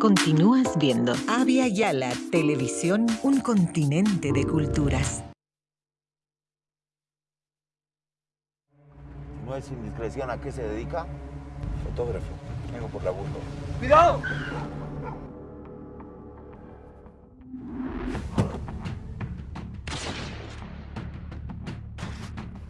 Continúas viendo Avia Yala Televisión, un continente de culturas. No es indiscreción, ¿a qué se dedica? Fotógrafo. Vengo por la burro. ¡Cuidado!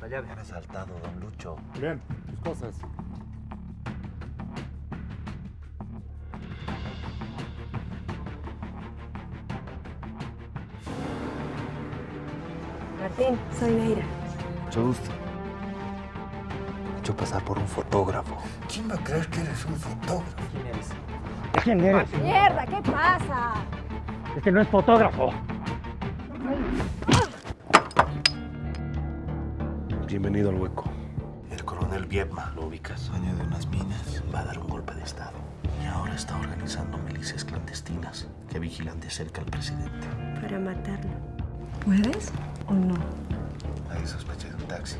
La llave. Han asaltado, don Lucho. Bien, tus cosas. Martín, soy Neira. Mucho gusto. Me he hecho pasar por un fotógrafo. ¿Quién va a creer que eres un fotógrafo? ¿Quién eres? ¿Quién eres? ¡Mierda! ¿Qué pasa? Es que no es fotógrafo. Bienvenido al hueco. El coronel Viedma, ¿lo ubicas? Dueño de unas minas, va a dar un golpe de estado. Y ahora está organizando milicias clandestinas que vigilan de cerca al presidente. Para matarlo. ¿Puedes o no? Ahí sospeché de un taxi.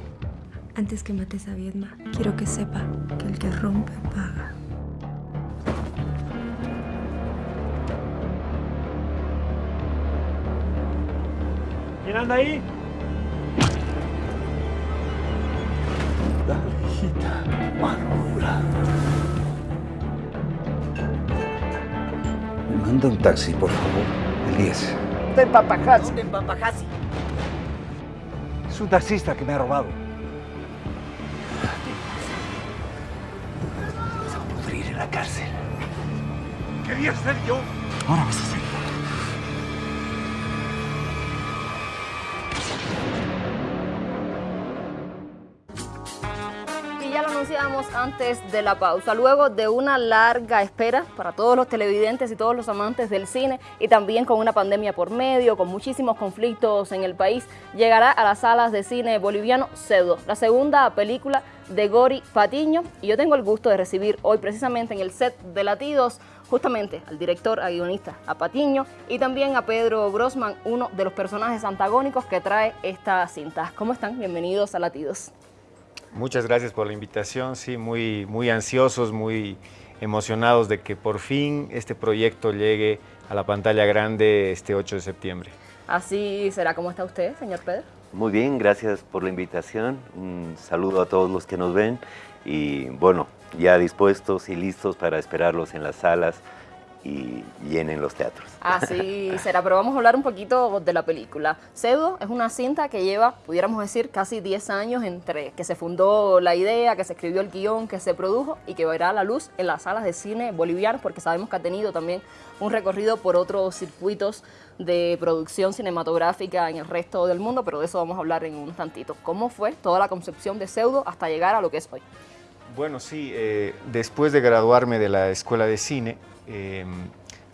Antes que mates a Viedma, quiero que sepa que el que rompe paga. ¿Quién anda ahí? Dale, hijita. Mano dura. Me manda un taxi, por favor. El 10. Está en Papajasi. ¿Dónde en Papajasi? Es un taxista que me ha robado. Vas a pudrir en la cárcel. Quería ser yo. Ahora vas a ser. Antes de la pausa. Luego de una larga espera para todos los televidentes y todos los amantes del cine y también con una pandemia por medio, con muchísimos conflictos en el país, llegará a las salas de cine boliviano Pseudo, la segunda película de Gori Patiño. Y yo tengo el gusto de recibir hoy precisamente en el set de Latidos justamente al director, a guionista, a Patiño y también a Pedro Grossman, uno de los personajes antagónicos que trae esta cinta. ¿Cómo están? Bienvenidos a Latidos. Muchas gracias por la invitación, sí, muy, muy ansiosos, muy emocionados de que por fin este proyecto llegue a la pantalla grande este 8 de septiembre. Así será. ¿Cómo está usted, señor Pedro? Muy bien, gracias por la invitación. Un saludo a todos los que nos ven y bueno, ya dispuestos y listos para esperarlos en las salas y llenen los teatros. Así será, pero vamos a hablar un poquito de la película. Pseudo es una cinta que lleva, pudiéramos decir, casi 10 años entre que se fundó la idea, que se escribió el guion, que se produjo y que verá a la luz en las salas de cine bolivianas, porque sabemos que ha tenido también un recorrido por otros circuitos de producción cinematográfica en el resto del mundo, pero de eso vamos a hablar en un tantito. ¿Cómo fue toda la concepción de Pseudo hasta llegar a lo que es hoy? Bueno, sí, eh, después de graduarme de la Escuela de Cine, eh,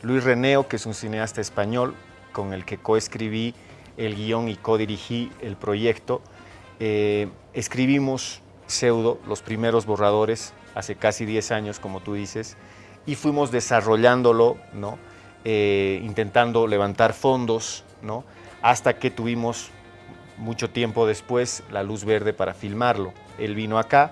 Luis Reneo, que es un cineasta español con el que coescribí el guion y codirigí el proyecto, eh, escribimos Pseudo, los primeros borradores, hace casi 10 años, como tú dices, y fuimos desarrollándolo, ¿no? Eh, intentando levantar fondos, ¿no? hasta que tuvimos mucho tiempo después la luz verde para filmarlo. Él vino acá,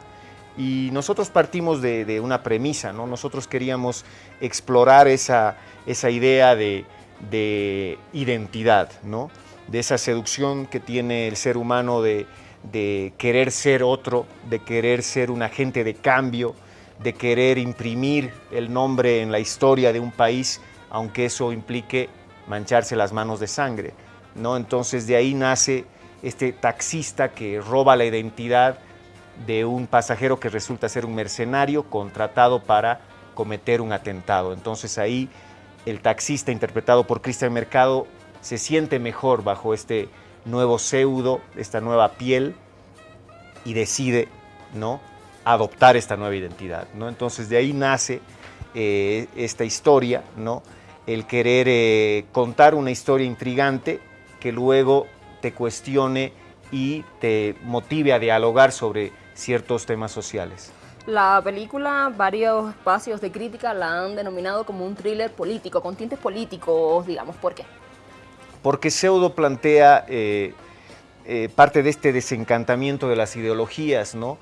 y nosotros partimos de, una premisa, ¿no? Nosotros queríamos explorar esa, esa idea de, de identidad, ¿no? De esa seducción que tiene el ser humano de, de querer ser otro, de querer ser un agente de cambio, de querer imprimir el nombre en la historia de un país, aunque eso implique mancharse las manos de sangre, ¿no? Entonces de ahí nace este taxista que roba la identidad de un pasajero que resulta ser un mercenario contratado para cometer un atentado. Entonces ahí el taxista interpretado por Cristian Mercado se siente mejor bajo este nuevo pseudo, esta nueva piel y decide ¿no? adoptar esta nueva identidad. ¿no? Entonces de ahí nace eh, esta historia, ¿no? el querer eh, contar una historia intrigante que luego te cuestione y te motive a dialogar sobre ciertos temas sociales. La película, varios espacios de crítica la han denominado como un thriller político, con tintes políticos, digamos. ¿Por qué? Porque Pseudo plantea eh, eh, parte de este desencantamiento de las ideologías, ¿no?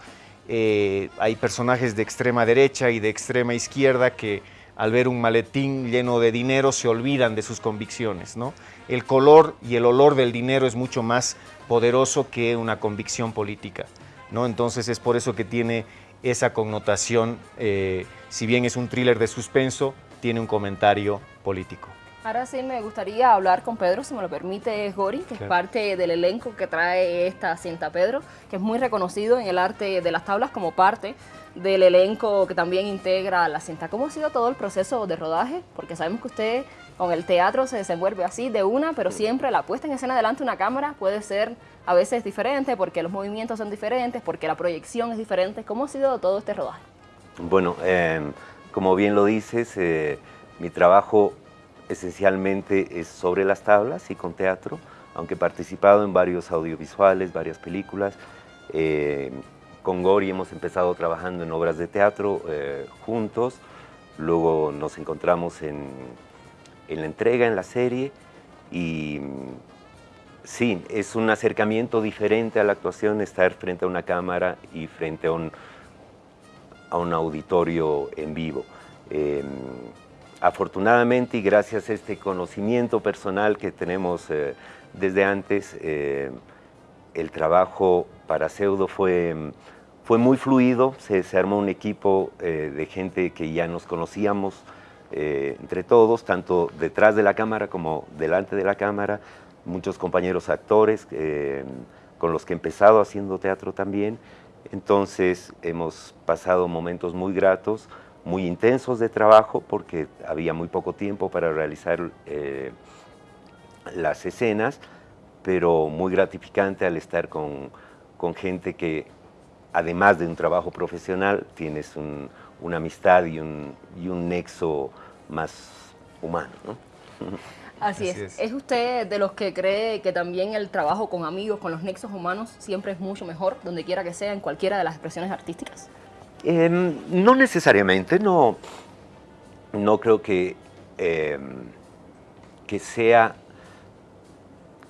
Eh, hay personajes de extrema derecha y de extrema izquierda que al ver un maletín lleno de dinero se olvidan de sus convicciones. ¿no? El color y el olor del dinero es mucho más poderoso que una convicción política. ¿No? Entonces es por eso que tiene esa connotación, eh, si bien es un thriller de suspenso, tiene un comentario político. Ahora sí me gustaría hablar con Pedro, si me lo permite, Gori, que es parte del elenco que trae esta cinta Pedro, que es muy reconocido en el arte de las tablas como parte del elenco que también integra la cinta. ¿Cómo ha sido todo el proceso de rodaje? Porque sabemos que usted con el teatro se desenvuelve así de una, pero siempre la puesta en escena delante de una cámara puede ser a veces diferente porque los movimientos son diferentes, porque la proyección es diferente. ¿Cómo ha sido todo este rodaje? Bueno, em, como bien lo dices, eh, mi trabajo esencialmente es sobre las tablas y con teatro, aunque he participado en varios audiovisuales, varias películas. Eh, con Gori hemos empezado trabajando en obras de teatro eh, juntos, luego nos encontramos en, en, la entrega, en la serie, y sí, es un acercamiento diferente a la actuación estar frente a una cámara y frente a un, a un auditorio en vivo. Eh, afortunadamente y gracias a este conocimiento personal que tenemos eh, desde antes, eh, el trabajo para Pseudo fue, fue muy fluido, se, armó un equipo eh, de gente que ya nos conocíamos entre todos, tanto detrás de la cámara como delante de la cámara, muchos compañeros actores con los que he empezado haciendo teatro también, entonces hemos pasado momentos muy gratos, muy intensos de trabajo porque había muy poco tiempo para realizar eh, las escenas, pero muy gratificante al estar con, con, gente que, además de un trabajo profesional, tienes un, una amistad y un, y un, nexo más humano. ¿no? Así, es. es. es. usted de los que cree que también el trabajo con amigos, con los nexos humanos, siempre es mucho mejor, donde quiera que sea, en cualquiera de las expresiones artísticas? Em, no necesariamente, no, no creo que, em, que sea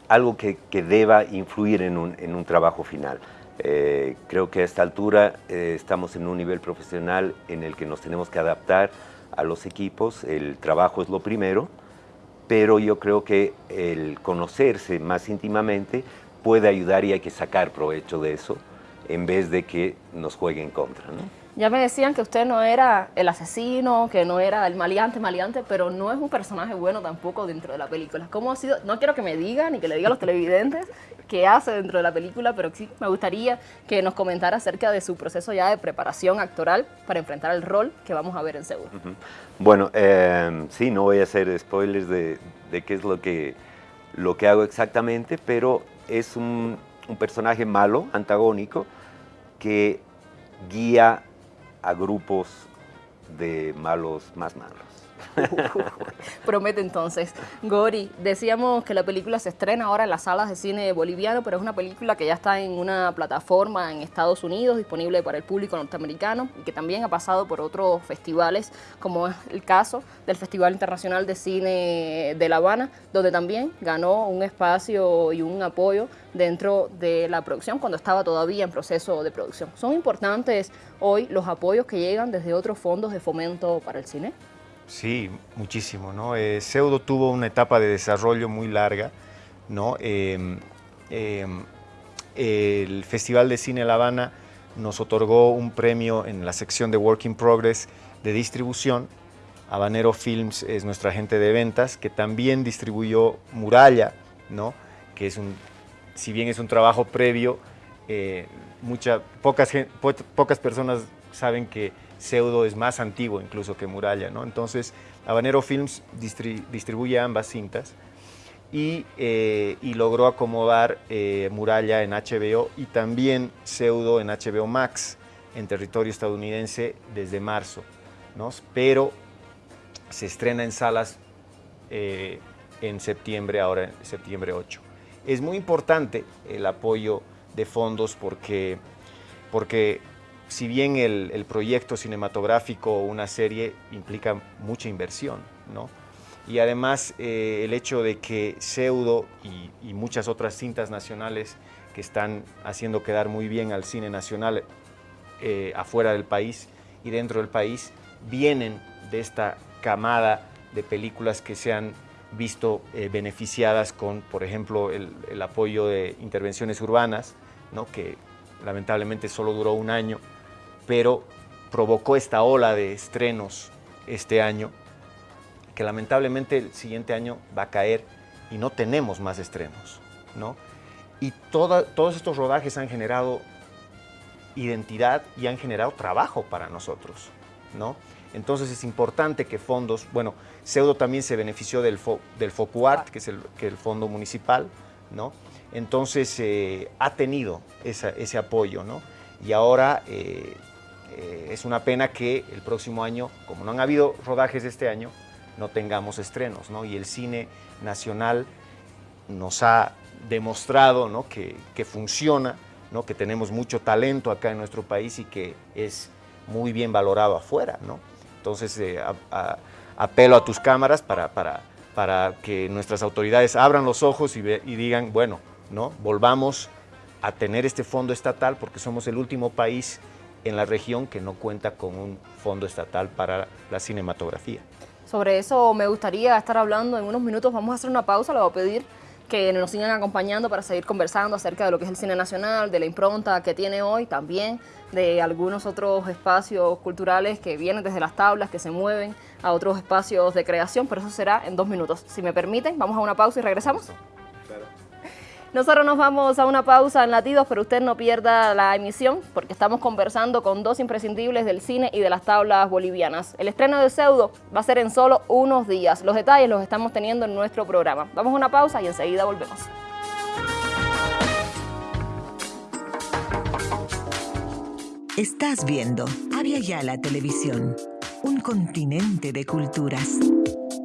algo que, deba influir en un, trabajo final. Eh, creo que a esta altura eh, estamos en un nivel profesional en el que nos tenemos que adaptar a los equipos, el trabajo es lo primero, pero yo creo que el conocerse más íntimamente puede ayudar y hay que sacar provecho de eso en vez de que nos juegue en contra. Ya me decían que usted no era el asesino, que no era el maleante, maleante, pero no es un personaje bueno tampoco dentro de la película. ¿Cómo ha sido? No quiero que me diga ni que le diga a los televidentes qué hace dentro de la película, pero sí me gustaría que nos comentara acerca de su proceso ya de preparación actoral para enfrentar el rol que vamos a ver en Seguro. Bueno, eh, sí, no voy a hacer spoilers de, qué es lo que, lo que hago exactamente, pero es un, un personaje malo, antagónico, que guía a grupos de malos más malos. Promete entonces. Gori, decíamos que la película se estrena ahora en las salas de cine boliviano, pero es una película que ya está en una plataforma en Estados Unidos, disponible para el público norteamericano, y que también ha pasado por otros festivales, como es el caso del Festival Internacional de Cine de La Habana, donde también ganó un espacio y un apoyo dentro de la producción cuando estaba todavía en proceso de producción. ¿Son importantes hoy los apoyos que llegan desde otros fondos de fomento para el cine? Sí, muchísimo. ¿no? Eh, Pseudo tuvo una etapa de desarrollo muy larga. ¿no? Em, em, el Festival de Cine La Habana nos otorgó un premio en la sección de Work in Progress de distribución. Habanero Films es nuestra agente de ventas, que también distribuyó Muralla, ¿no? que es un, si bien es un trabajo previo, eh, pocas, pocas personas saben que Pseudo es más antiguo incluso que Muralla, ¿no? Entonces, Habanero Films distribuye ambas cintas y, eh, logró acomodar eh, Muralla en HBO y también Pseudo en HBO Max en territorio estadounidense desde marzo, ¿no? Pero se estrena en salas eh, en septiembre, ahora en septiembre 8. Es muy importante el apoyo de fondos porque, porque si bien el, proyecto cinematográfico o una serie implica mucha inversión, ¿no? Y además eh, el hecho de que Pseudo y, muchas otras cintas nacionales que están haciendo quedar muy bien al cine nacional eh, afuera del país y dentro del país, vienen de esta camada de películas que se han visto eh, beneficiadas con, por ejemplo, el, el, apoyo de intervenciones urbanas, ¿no? que lamentablemente solo duró un año, pero provocó esta ola de estrenos este año, que lamentablemente el siguiente año va a caer y no tenemos más estrenos. ¿no? Y todos estos rodajes han generado identidad y han generado trabajo para nosotros. ¿no? Entonces es importante que fondos, bueno, Pseudo también se benefició del, fo, del FOCUART, que es el, que el fondo municipal, ¿no? Entonces eh, ha tenido ese apoyo, ¿no? Y ahora eh, eh, es una pena que el próximo año, como no han habido rodajes este año, no tengamos estrenos, ¿no? Y el cine nacional nos ha demostrado ¿no? que, que funciona, ¿no? que tenemos mucho talento acá en nuestro país y que es muy bien valorado afuera, ¿no? Entonces, eh, apelo a tus cámaras para, para, para, que nuestras autoridades abran los ojos y, ve, y digan, bueno, ¿no? volvamos a tener este fondo estatal porque somos el último país en la región que no cuenta con un fondo estatal para la cinematografía. Sobre eso me gustaría estar hablando en unos minutos. Vamos a hacer una pausa, le voy a pedir que nos sigan acompañando para seguir conversando acerca de lo que es el cine nacional, de la impronta que tiene hoy también, de algunos otros espacios culturales que vienen desde las tablas, que se mueven a otros espacios de creación, pero eso será en dos minutos. Si me permiten, vamos a una pausa y regresamos. Nosotros nos vamos a una pausa en Latidos, pero usted no pierda la emisión porque estamos conversando con dos imprescindibles del cine y de las tablas bolivianas. El estreno de Pseudo va a ser en solo unos días. Los detalles los estamos teniendo en nuestro programa. Vamos a una pausa y enseguida volvemos. Estás viendo Avia Yala Televisión, un continente de culturas.